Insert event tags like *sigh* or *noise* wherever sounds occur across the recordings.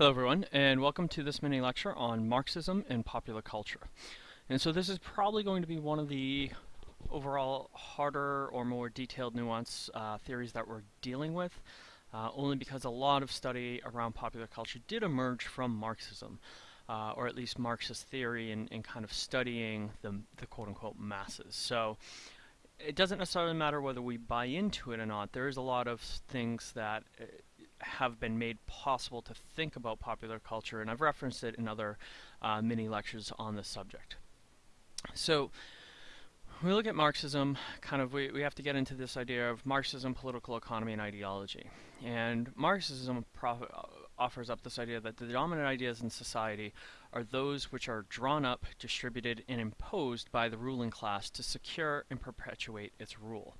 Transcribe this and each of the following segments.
Hello everyone and welcome to this mini lecture on Marxism and popular culture. And so this is probably going to be one of the overall harder or more detailed nuance uh, theories that we're dealing with, uh, only because a lot of study around popular culture did emerge from Marxism, uh, or at least Marxist theory in, in kind of studying the, the quote-unquote masses. So it doesn't necessarily matter whether we buy into it or not. There is a lot of things that uh, have been made possible to think about popular culture, and I've referenced it in other uh, mini lectures on this subject. So, we look at Marxism, kind of, we, we have to get into this idea of Marxism, political economy, and ideology. And Marxism offers up this idea that the dominant ideas in society are those which are drawn up, distributed, and imposed by the ruling class to secure and perpetuate its rule.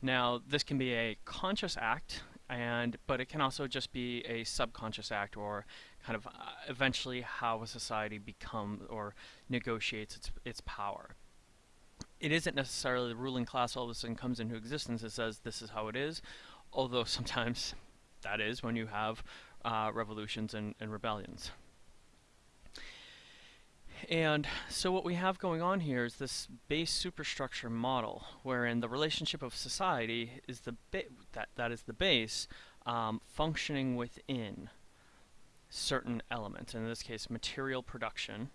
Now, this can be a conscious act, and but it can also just be a subconscious act or kind of uh, eventually how a society becomes or negotiates its, its power. It isn't necessarily the ruling class all of a sudden comes into existence and says this is how it is, although *laughs* sometimes that is when you have uh, revolutions and, and rebellions. And so what we have going on here is this base superstructure model, wherein the relationship of society is the that that is the base um, functioning within certain elements. In this case, material production,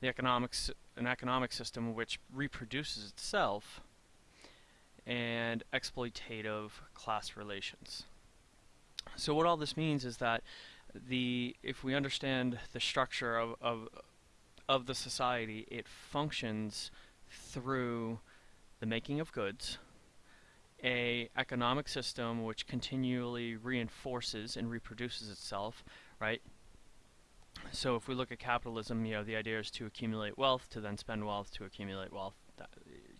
the economics an economic system which reproduces itself, and exploitative class relations. So what all this means is that the if we understand the structure of, of of the society, it functions through the making of goods, a economic system which continually reinforces and reproduces itself, right? So if we look at capitalism, you know, the idea is to accumulate wealth, to then spend wealth, to accumulate wealth,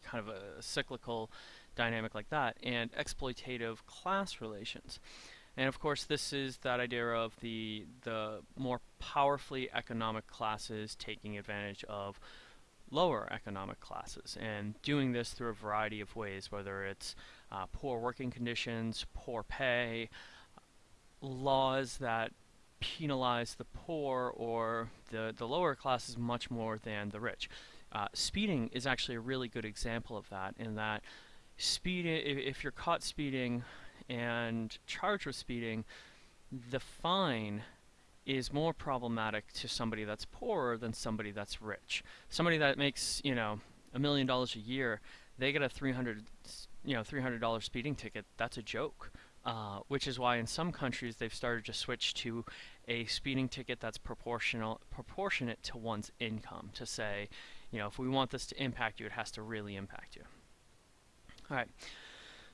kind of a cyclical dynamic like that, and exploitative class relations. And of course, this is that idea of the the more powerfully economic classes taking advantage of lower economic classes and doing this through a variety of ways, whether it's uh, poor working conditions, poor pay, laws that penalize the poor or the, the lower classes much more than the rich. Uh, speeding is actually a really good example of that in that speed if, if you're caught speeding and charged with speeding, the fine is more problematic to somebody that's poorer than somebody that's rich. Somebody that makes, you know, a million dollars a year, they get a 300, you know, $300 speeding ticket. That's a joke. Uh, which is why in some countries they've started to switch to a speeding ticket that's proportional proportionate to one's income to say, you know, if we want this to impact you, it has to really impact you. All right.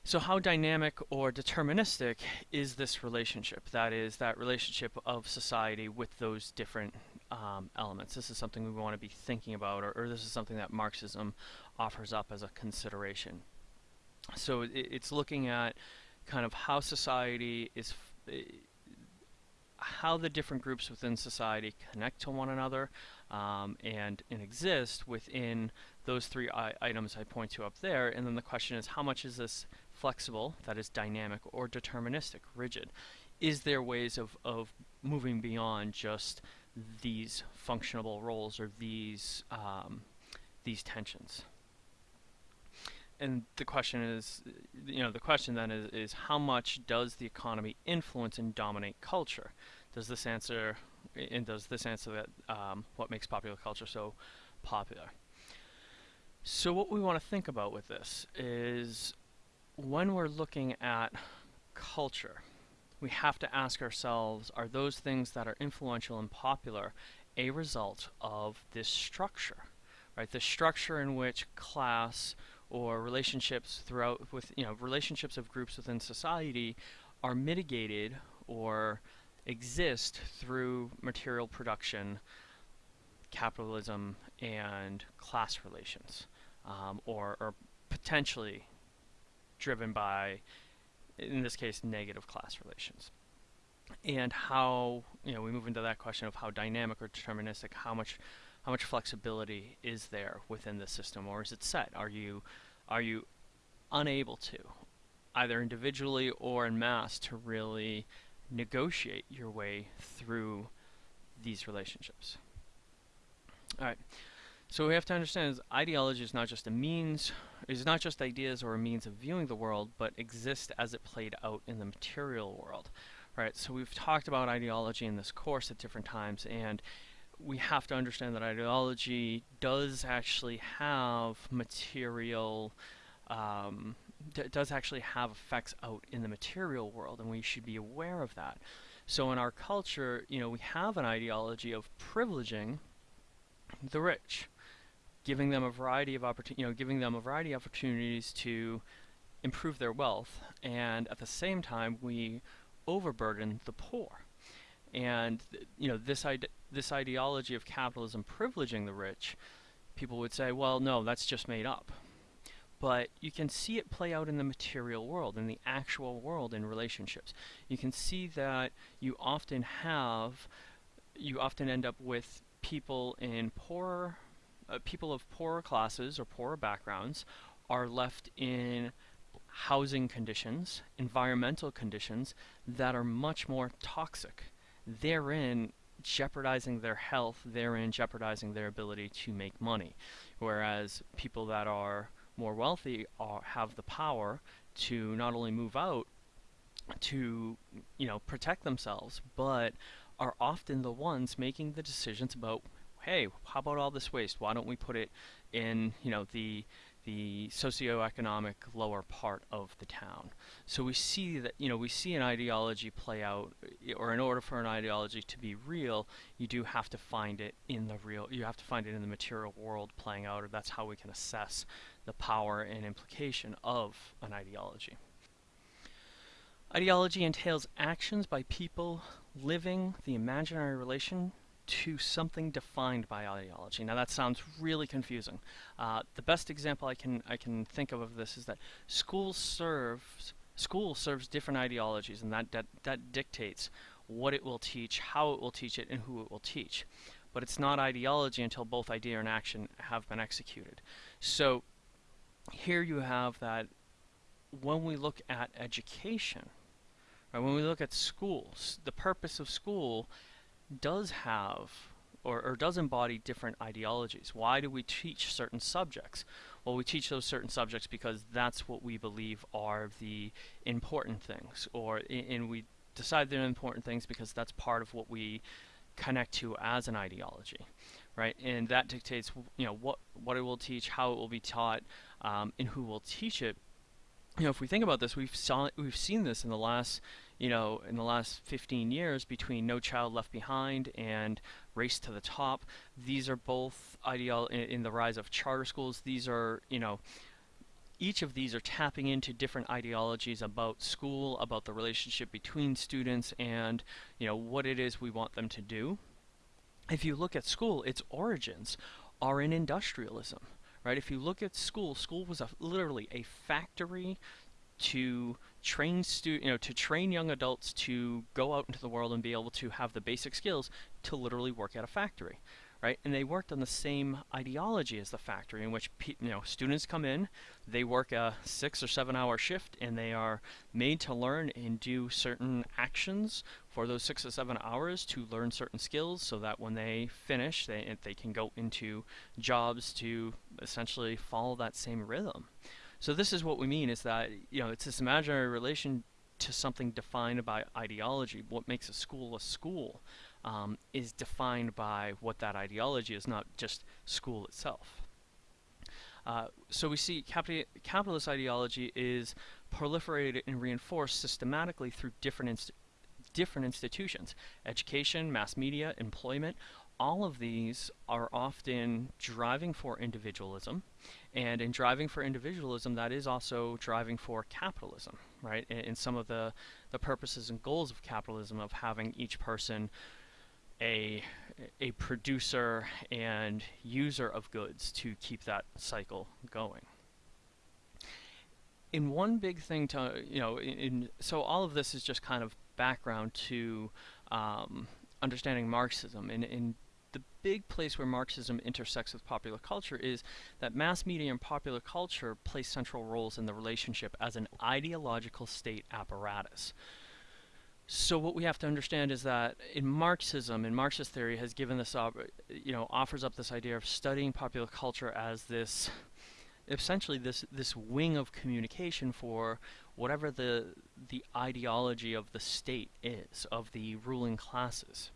So how dynamic or deterministic is this relationship? That is, that relationship of society with those different um, elements. This is something we want to be thinking about, or, or, this is something that Marxism offers up as a consideration. So it, it's looking at kind of how society is, how the different groups within society connect to one another um, and, and exist within those three items I point to up there. And then the question is, how much is this flexible, that is dynamic, or deterministic, rigid? Is there ways of, of moving beyond just these functional roles or these um, these tensions? And the question is, you know, the question then is, is how much does the economy influence and dominate culture? Does this answer, and does this answer that um, what makes popular culture so popular? So what we want to think about with this is when we're looking at culture, we have to ask ourselves, are those things that are influential and popular a result of this structure? Right, the structure in which class or relationships throughout with you know relationships of groups within society are mitigated or exist through material production, capitalism, and class relations, um, or, or potentially driven by, in this case, negative class relations. And how, you know, we move into that question of how dynamic or deterministic, how much how much flexibility is there within the system or is it set? Are you are you unable to either individually or in mass to really negotiate your way through these relationships. All right. So what we have to understand is ideology is not just a means, is not just ideas or a means of viewing the world, but exists as it played out in the material world. Right. So we've talked about ideology in this course at different times, and we have to understand that ideology does actually have material, um, does actually have effects out in the material world, and we should be aware of that. So in our culture, you know, we have an ideology of privileging the rich, giving them a variety of opportunities, you know, giving them a variety of opportunities to improve their wealth, and at the same time, we overburden the poor. And you know, this ide this ideology of capitalism privileging the rich, people would say, well, no, that's just made up but you can see it play out in the material world, in the actual world in relationships. You can see that you often have, you often end up with people in poorer, uh, people of poorer classes or poorer backgrounds are left in housing conditions, environmental conditions that are much more toxic. Therein jeopardizing their health, therein jeopardizing their ability to make money. Whereas people that are more wealthy are, have the power to not only move out to you know protect themselves but are often the ones making the decisions about hey how about all this waste why don't we put it in you know the the socioeconomic lower part of the town. So we see that, you know, we see an ideology play out, eh, or in order for an ideology to be real, you do have to find it in the real, you have to find it in the material world playing out, or that's how we can assess the power and implication of an ideology. Ideology entails actions by people living the imaginary relation to something defined by ideology. Now that sounds really confusing. Uh, the best example I can I can think of of this is that school serves school serves different ideologies, and that, that that dictates what it will teach, how it will teach it, and who it will teach. But it's not ideology until both idea and action have been executed. So here you have that when we look at education, right, when we look at schools, the purpose of school does have or, or, does embody different ideologies. Why do we teach certain subjects? Well, we teach those certain subjects because that's what we believe are the important things, or and we decide they're important things because that's part of what we connect to as an ideology, right? And that dictates, you know, what what it will teach, how it will be taught, um, and who will teach it. You know, if we think about this, we've saw we've seen this in the last you know, in the last 15 years between No Child Left Behind and Race to the Top. These are both ideal in, in, the rise of charter schools. These are, you know, each of these are tapping into different ideologies about school, about the relationship between students and, you know, what it is we want them to do. If you look at school, its origins are in industrialism. Right? If you look at school, school was a, literally a factory to train stu you know to train young adults to go out into the world and be able to have the basic skills to literally work at a factory right? And they worked on the same ideology as the factory in which you know students come in they work a 6 or 7 hour shift and they are made to learn and do certain actions for those 6 or 7 hours to learn certain skills so that when they finish they they can go into jobs to essentially follow that same rhythm so this is what we mean is that, you know, it's this imaginary relation to something defined by ideology. What makes a school a school um, is defined by what that ideology is, not just school itself. Uh, so we see capital capitalist ideology is proliferated and reinforced systematically through different inst different institutions, education, mass media, employment, all of these are often driving for individualism, and in driving for individualism, that is also driving for capitalism, right? In, in some of the, the purposes and goals of capitalism of having each person a a producer and user of goods to keep that cycle going. In one big thing to you know, in, in so all of this is just kind of background to um, understanding Marxism. In in the big place where Marxism intersects with popular culture is that mass media and popular culture play central roles in the relationship as an ideological state apparatus. So what we have to understand is that in Marxism, in Marxist theory, has given this, you know, offers up this idea of studying popular culture as this, essentially this this wing of communication for whatever the the ideology of the state is of the ruling classes.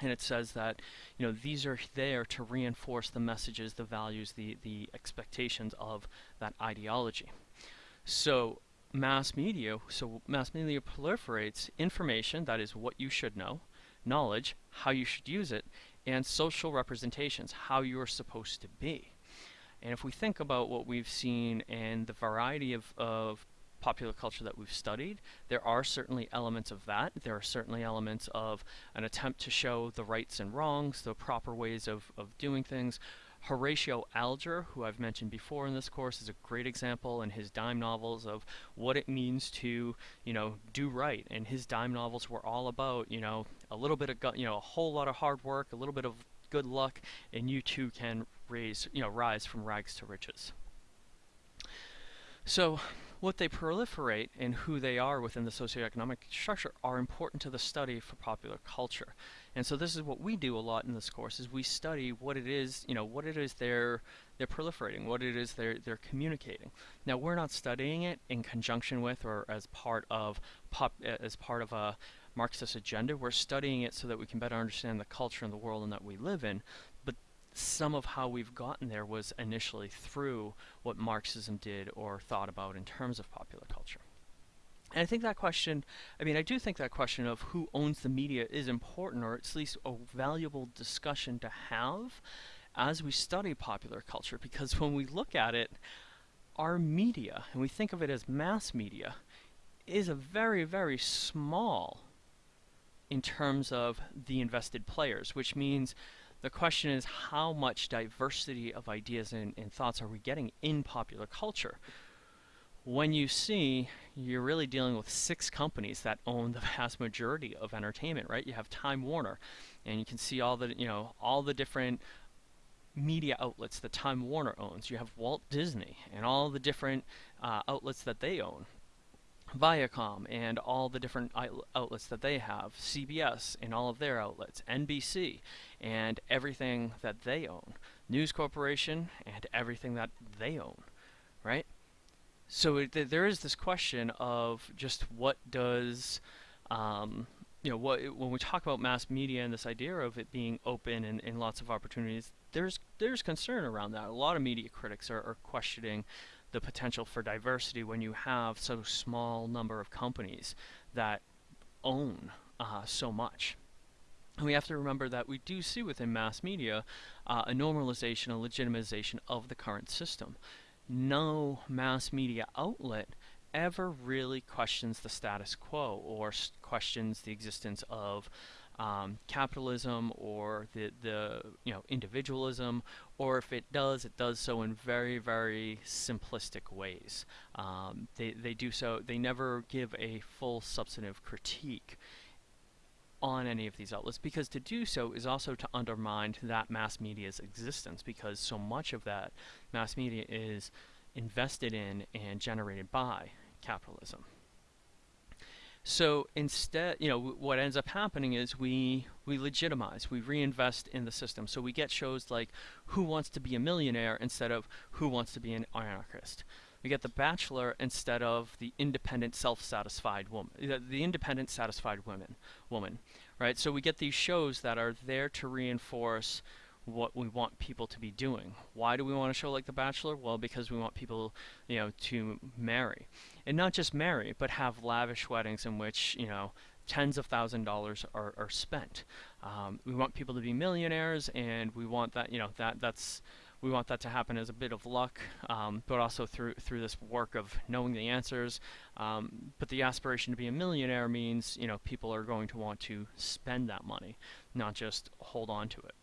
And it says that, you know, these are there to reinforce the messages, the values, the the expectations of that ideology. So mass media, so mass media proliferates information, that is what you should know, knowledge, how you should use it, and social representations, how you're supposed to be. And if we think about what we've seen and the variety of, of popular culture that we've studied, there are certainly elements of that. There are certainly elements of an attempt to show the rights and wrongs, the proper ways of, of doing things, Horatio Alger, who I've mentioned before in this course, is a great example in his dime novels of what it means to, you know, do right. And his dime novels were all about, you know, a little bit of, you know, a whole lot of hard work, a little bit of good luck, and you too can raise, you know, rise from rags to riches. So what they proliferate and who they are within the socioeconomic structure are important to the study for popular culture. And so this is what we do a lot in this course is we study what it is, you know, what it is they're they're proliferating, what it is they're they're communicating. Now we're not studying it in conjunction with or as part of pop as part of a Marxist agenda. We're studying it so that we can better understand the culture and the world in that we live in some of how we've gotten there was initially through what Marxism did or thought about in terms of popular culture. And I think that question, I mean, I do think that question of who owns the media is important, or at least a valuable discussion to have as we study popular culture, because when we look at it, our media, and we think of it as mass media, is a very, very small in terms of the invested players, which means the question is how much diversity of ideas and, and thoughts are we getting in popular culture? When you see you're really dealing with six companies that own the vast majority of entertainment, right? You have Time Warner, and you can see all the you know all the different media outlets that Time Warner owns. You have Walt Disney and all the different uh, outlets that they own. Viacom and all the different outlets that they have, CBS and all of their outlets, NBC and everything that they own, News Corporation and everything that they own, right? So it, th there is this question of just what does, um, you know, what when we talk about mass media and this idea of it being open and, and lots of opportunities, there's there's concern around that. A lot of media critics are, are questioning the potential for diversity when you have so small number of companies that own uh, so much. And we have to remember that we do see within mass media uh, a normalization, a legitimization of the current system. No mass media outlet ever really questions the status quo or questions the existence of um, capitalism or the, the you know individualism, or if it does, it does so in very very simplistic ways. Um, they they do so. They never give a full substantive critique on any of these outlets because to do so is also to undermine that mass media's existence because so much of that mass media is invested in and generated by capitalism. So instead, you know, what ends up happening is we we legitimize, we reinvest in the system. So we get shows like Who Wants to Be a Millionaire instead of Who Wants to Be an Anarchist. We get The Bachelor instead of the independent, self-satisfied woman, uh, the independent, satisfied woman, woman, right? So we get these shows that are there to reinforce what we want people to be doing. Why do we want a show like The Bachelor? Well, because we want people, you know, to marry. And not just marry, but have lavish weddings in which, you know, tens of thousand dollars are, are spent. Um, we want people to be millionaires and we want that, you know, that that's we want that to happen as a bit of luck, um, but also through through this work of knowing the answers. Um, but the aspiration to be a millionaire means, you know, people are going to want to spend that money, not just hold on to it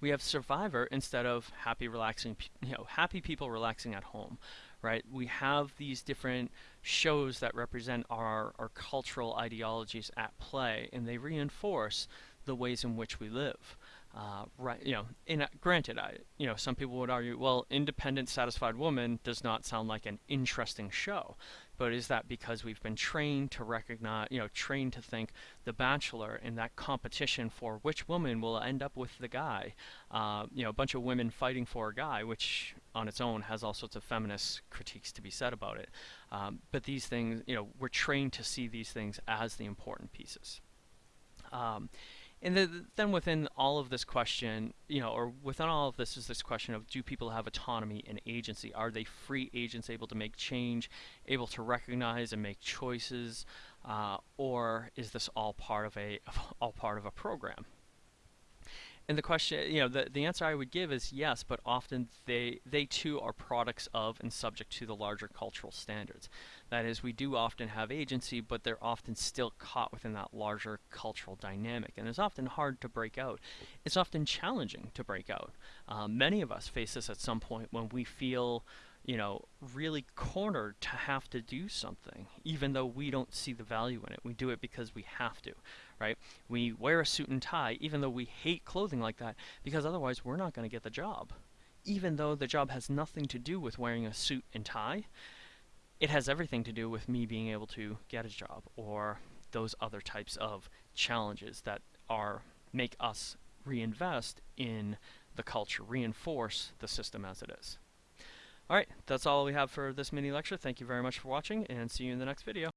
we have survivor instead of happy relaxing you know happy people relaxing at home right? We have these different shows that represent our our cultural ideologies at play and they reinforce the ways in which we live Uh, right, you know, a, granted, I, you know, some people would argue, well, independent, satisfied woman does not sound like an interesting show, but is that because we've been trained to recognize, you know, trained to think The Bachelor in that competition for which woman will end up with the guy, uh, you know, a bunch of women fighting for a guy, which on its own has all sorts of feminist critiques to be said about it. Um, but these things, you know, we're trained to see these things as the important pieces. Um, and the, then within all of this question, you know, or within all of this is this question of do people have autonomy and agency? Are they free agents able to make change, able to recognize and make choices, uh, or is this all part of a *laughs* all part of a program? And the question, you know, the, the answer I would give is yes, but often they, they too are products of and subject to the larger cultural standards. That is, we do often have agency, but they're often still caught within that larger cultural dynamic. And it's often hard to break out. It's often challenging to break out. Um, many of us face this at some point when we feel you know, really cornered to have to do something, even though we don't see the value in it. We do it because we have to, right? We wear a suit and tie, even though we hate clothing like that, because otherwise we're not going to get the job. Even though the job has nothing to do with wearing a suit and tie, it has everything to do with me being able to get a job or those other types of challenges that are make us reinvest in the culture, reinforce the system as it is. Alright, that's all we have for this mini lecture. Thank you very much for watching, and see you in the next video.